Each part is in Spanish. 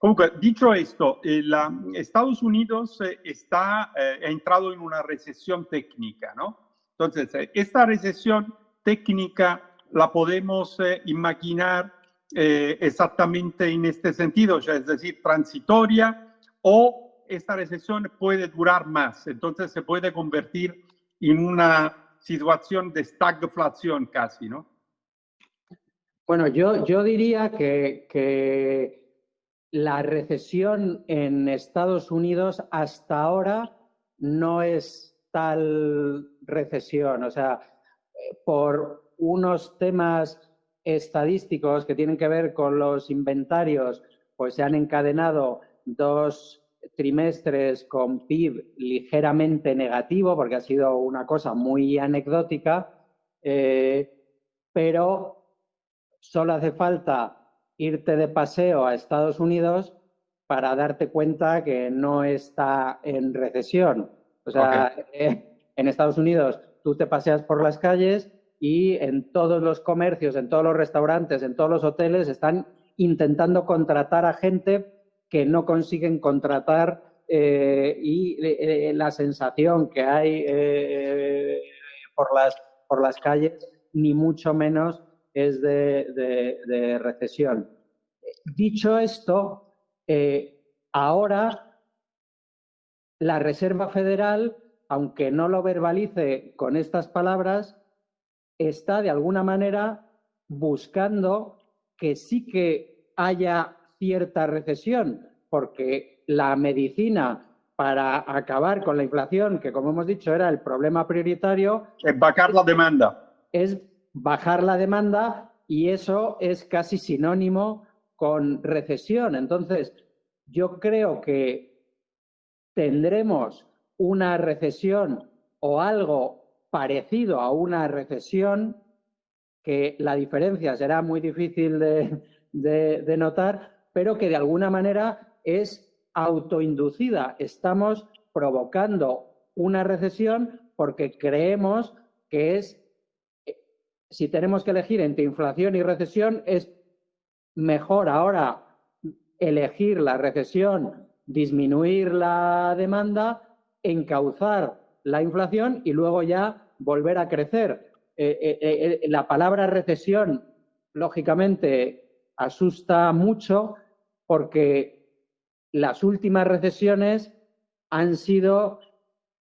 Comunque, dicho esto, eh, la, Estados Unidos eh, está, eh, ha entrado en una recesión técnica, ¿no? Entonces, eh, esta recesión técnica la podemos eh, imaginar exactamente en este sentido, es decir, transitoria o esta recesión puede durar más, entonces se puede convertir en una situación de stagflación casi, ¿no? Bueno, yo, yo diría que, que la recesión en Estados Unidos hasta ahora no es tal recesión, o sea, por unos temas estadísticos que tienen que ver con los inventarios, pues se han encadenado dos trimestres con PIB ligeramente negativo, porque ha sido una cosa muy anecdótica, eh, pero solo hace falta irte de paseo a Estados Unidos para darte cuenta que no está en recesión. O sea, okay. eh, en Estados Unidos tú te paseas por las calles y en todos los comercios, en todos los restaurantes, en todos los hoteles están intentando contratar a gente que no consiguen contratar eh, y eh, la sensación que hay eh, por, las, por las calles, ni mucho menos es de, de, de recesión. Dicho esto, eh, ahora la Reserva Federal, aunque no lo verbalice con estas palabras, está de alguna manera buscando que sí que haya cierta recesión, porque la medicina para acabar con la inflación, que como hemos dicho era el problema prioritario... Es bajar la demanda. Es bajar la demanda y eso es casi sinónimo con recesión. Entonces, yo creo que tendremos una recesión o algo parecido a una recesión, que la diferencia será muy difícil de, de, notar, pero que de alguna manera es autoinducida. Estamos provocando una recesión porque creemos que es, eh, si tenemos que elegir entre inflación y recesión, es mejor ahora elegir la recesión, disminuir la demanda, encauzar la inflación y luego ya volver a crecer. Eh, eh, eh, la palabra recesión, lógicamente, asusta mucho porque las últimas recesiones han sido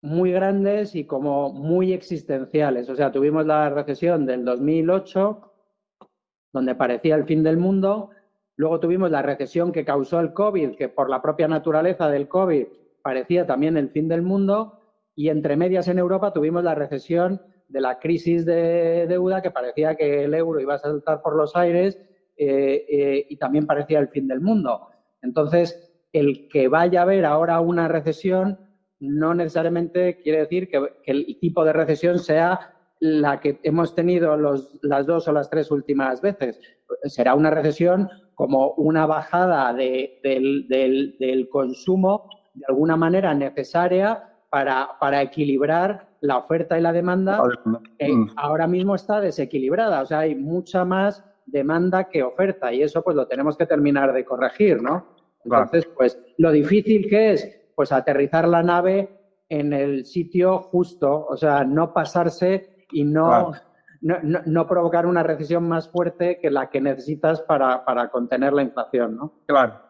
muy grandes y como muy existenciales. O sea, tuvimos la recesión del 2008, donde parecía el fin del mundo. Luego tuvimos la recesión que causó el COVID, que por la propia naturaleza del COVID parecía también el fin del mundo. Y entre medias en Europa tuvimos la recesión de la crisis de deuda, que parecía que el euro iba a saltar por los aires eh, eh, y también parecía el fin del mundo. Entonces, el que vaya a haber ahora una recesión no necesariamente quiere decir que, que el tipo de recesión sea la que hemos tenido los, las dos o las tres últimas veces. Será una recesión como una bajada de, del, del, del, consumo de alguna manera necesaria para, para, equilibrar la oferta y la demanda, que mm. ahora mismo está desequilibrada. O sea, hay mucha más demanda que oferta y eso pues lo tenemos que terminar de corregir, ¿no? Entonces, pues lo difícil que es pues aterrizar la nave en el sitio justo, o sea, no pasarse y no, claro. no, no, no, provocar una recesión más fuerte que la que necesitas para, para contener la inflación, ¿no? Claro.